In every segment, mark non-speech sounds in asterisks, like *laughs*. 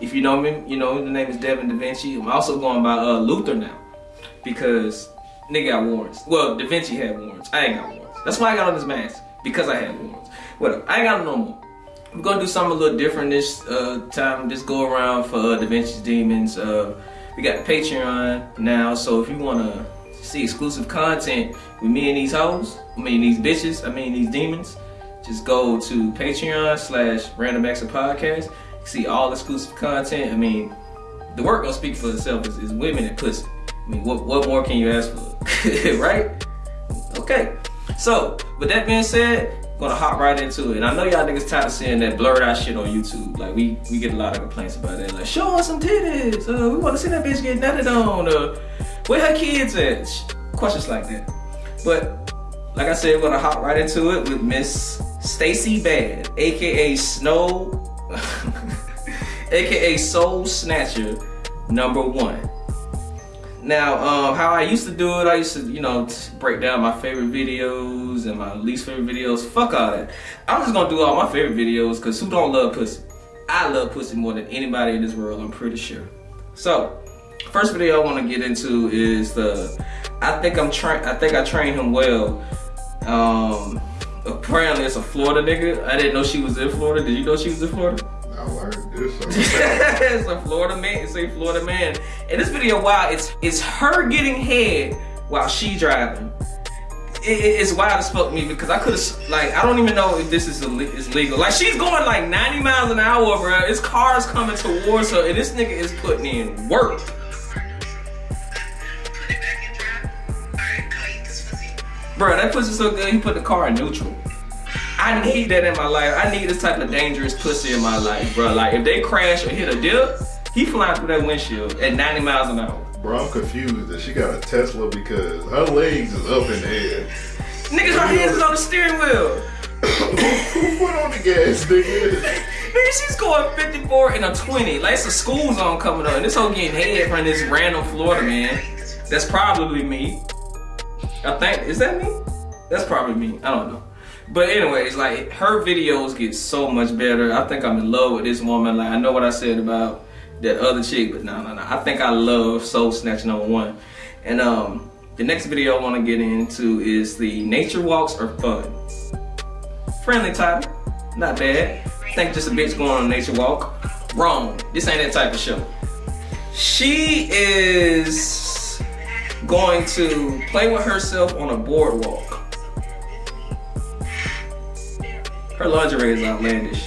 If you know me, you know the name is Devin Da Vinci. I'm also going by uh, Luther now because nigga got warrants. Well, Da Vinci had warrants. I ain't got warrants. That's why I got on this mask because I had warrants. Whatever. I ain't got no more. We're gonna do something a little different this uh, time. Just go around for uh, Da Vinci's Demons. Uh, we got Patreon now, so if you wanna see exclusive content with me and these hoes, I mean these bitches, I mean these demons, just go to Patreon slash Random Acts Podcast. See all exclusive content. I mean, the work gonna speak for itself. Is, women and pussy. I mean, what what more can you ask for, *laughs* right? Okay. So, with that being said, gonna hop right into it. And I know y'all niggas tired of seeing that blurred out shit on YouTube. Like we we get a lot of complaints about that. Like show us some titties. Uh, we want to see that bitch get nutted on. Uh, where her kids at? Questions like that. But like I said, we're gonna hop right into it with Miss Stacy Bad, aka Snow, *laughs* aka Soul Snatcher, number one. Now, um, how I used to do it, I used to, you know, break down my favorite videos and my least favorite videos. Fuck all that. I'm just gonna do all my favorite videos because who don't love pussy? I love pussy more than anybody in this world, I'm pretty sure. So, first video I want to get into is the, I think I'm train, I think I trained him well. Um, apparently it's a Florida nigga. I didn't know she was in Florida. Did you know she was in Florida? It's a Florida man. It's a Florida man. In this video, wow, it's it's her getting head while she driving. It, it's wild as fuck me because I could have like I don't even know if this is is legal. Like she's going like 90 miles an hour, bro. It's cars coming towards her, and this nigga is putting in work. Bro, that pussy so good, he put the car in neutral. I need that in my life. I need this type of dangerous pussy in my life, bro. Like if they crash or hit a dip, he flying through that windshield at 90 miles an hour. Bro, I'm confused that she got a Tesla because her legs is up in the air. Niggas, her hands is on the steering wheel. Who put on the gas, nigga? Nigga, she's going 54 and a 20. Like it's a school zone coming up, and this whole getting head from this random Florida man. That's probably me. I think is that me? That's probably me. I don't know. But anyways, like her videos get so much better. I think I'm in love with this woman. Like I know what I said about that other chick, but no, no, no. I think I love Soul Snatch number one. And um, the next video I want to get into is the nature walks are fun. Friendly title, not bad. Think just a bitch going on a nature walk. Wrong. This ain't that type of show. She is going to play with herself on a boardwalk. Her lingerie is outlandish.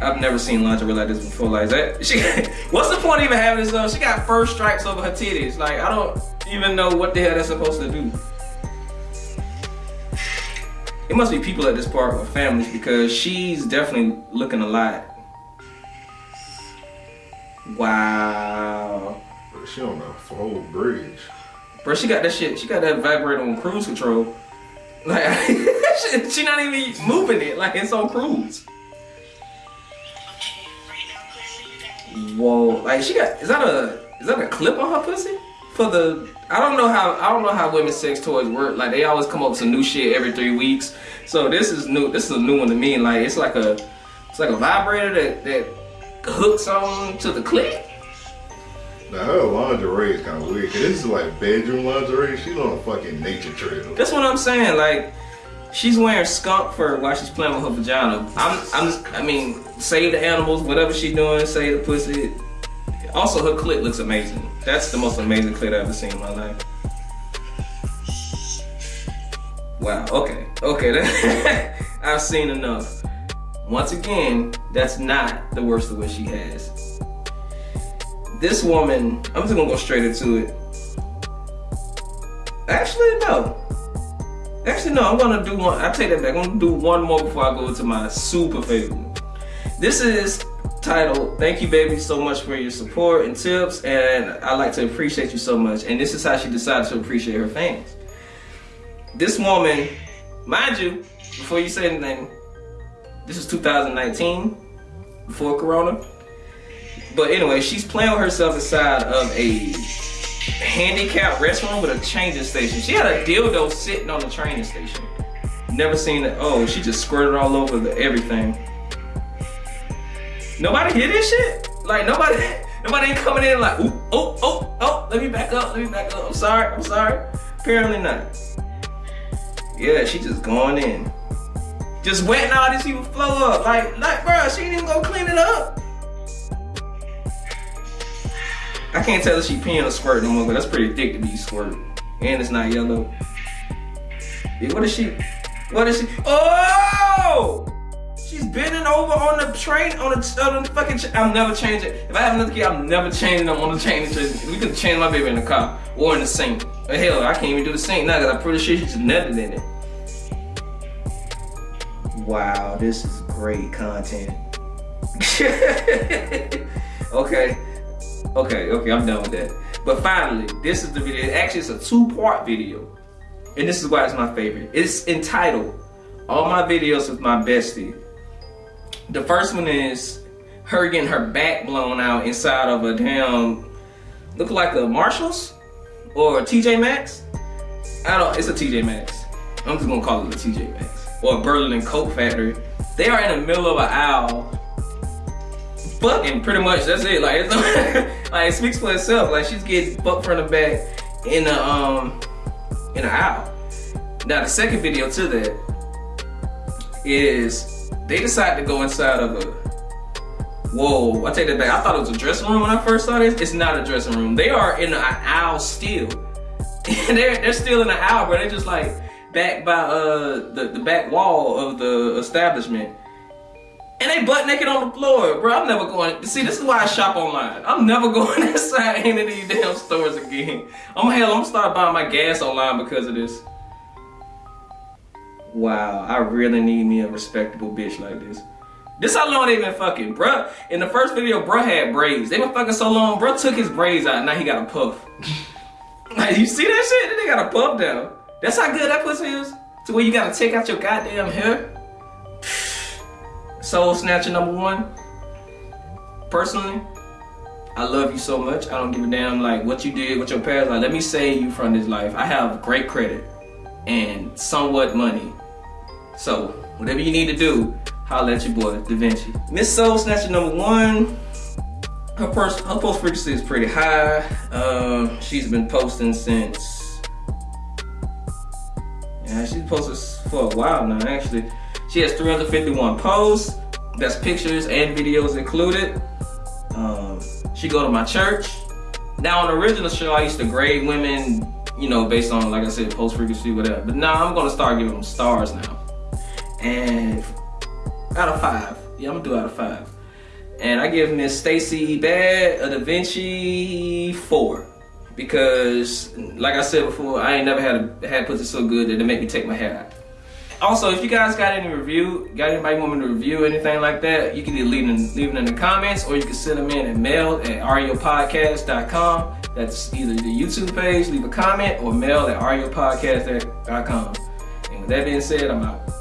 I've never seen lingerie like this before. Like that, *laughs* she. what's the point of even having this though? She got fur stripes over her titties. Like I don't even know what the hell that's supposed to do. It must be people at this park with families because she's definitely looking a lot. Wow. She on a full bridge. Bro, she got that shit. She got that vibrator on cruise control. Like, *laughs* she not even moving it. Like, it's on cruise. Whoa. Like, she got, is that a, is that a clip on her pussy? For the, I don't know how, I don't know how women's sex toys work. Like, they always come up with some new shit every three weeks. So this is new, this is a new one to me. Like, it's like a, it's like a vibrator that, that hooks on to the clip. Now her lingerie is kind of weird. Cause this is like bedroom lingerie. She's on a fucking nature trail. That's what I'm saying. Like, she's wearing skunk fur while she's playing with her vagina. I'm, I'm, I mean, save the animals, whatever she's doing, save the pussy. Also, her clit looks amazing. That's the most amazing clit I've ever seen in my life. Wow. Okay. Okay. *laughs* I've seen enough. Once again, that's not the worst of what she has this woman, I'm just gonna go straight into it. Actually, no. Actually, no, I'm gonna do one. I take that back. I'm gonna do one more before I go to my super favorite. This is titled Thank You Baby so much for your support and tips and I like to appreciate you so much and this is how she decided to appreciate her fans. This woman, mind you, before you say anything, this is 2019, before Corona. But anyway, she's playing herself inside of a handicapped restroom with a changing station. She had a dildo sitting on the training station. Never seen it. Oh, she just squirted all over the everything. Nobody hear this shit? Like nobody, *laughs* nobody ain't coming in like, oh, oh, oh, let me back up, let me back up. I'm sorry, I'm sorry. Apparently not. Yeah, she just going in. Just wetting all these people flow up. Like, like, bro, she didn't even go clean it up. I can't tell if she peeing or squirting no more, but that's pretty thick to be squirting. And it's not yellow. Yeah, what is she? What is she? Oh! She's bending over on the train, on the, on the fucking. I'm never changing. If I have another kid, I'm never changing them on the chain. We can change my baby in the car or in the sink. Hell, I can't even do the sink now because I'm pretty sure she's nutted in it. Wow, this is great content. *laughs* okay, okay, okay, I'm done with that. But finally, this is the video. Actually, it's a two-part video. And this is why it's my favorite. It's entitled, All My Videos with My Bestie. The first one is her getting her back blown out inside of a damn, look like a Marshalls or a TJ Maxx. I don't, it's a TJ Maxx. I'm just gonna call it a TJ Maxx. Or a Burlington Coat Factory. They are in the middle of an aisle. Fucking pretty much, that's it. Like, it's, *laughs* like it speaks for itself. Like she's getting fucked from the back in the um in an aisle. Now the second video to that is they decide to go inside of a Whoa, I take that back. I thought it was a dressing room when I first saw this. It's not a dressing room. They are in an aisle still. *laughs* they're they're still in the aisle, but they're just like back by uh the, the back wall of the establishment. And they butt naked on the floor, bro. I'm never going. See, this is why I shop online. I'm never *laughs* going inside any of these damn stores again. I'm hell. I'm gonna start buying my gas online because of this. Wow, I really need me a respectable bitch like this. This how long they been fucking, bruh. In the first video, bruh had braids. They been fucking so long, bruh took his braids out. Now he got a puff. *laughs* like, you see that shit? Then they got a puff down. That's how good that pussy is. To where you gotta take out your goddamn hair. Soul Snatcher number one. Personally, I love you so much. I don't give a damn like what you did, what your past. Like, let me save you from this life. I have great credit and somewhat money. So, whatever you need to do, holla at your boy, Da Vinci. Miss Soul Snatcher number one. Her post, her post frequency is pretty high. Um, she's been posting since. Yeah, she's posted for a while now, actually. She has 351 posts. That's pictures and videos included. Um, she go to my church. Now on the original show, I used to grade women, you know, based on, like I said, post frequency, whatever. But now I'm gonna start giving them stars now. And out of five, yeah, I'm gonna do out of five. And I give Miss Stacy Bad a Da Vinci four. Because, like I said before, I ain't never had a had pussy so good that it make me take my hair out. Also, if you guys got any review, got anybody want me to review anything like that, you can either leave them, leave them in the comments or you can send them in at mail at ariopodcast.com. That's either the YouTube page, leave a comment, or mail at ariopodcast.com. And with that being said, I'm out.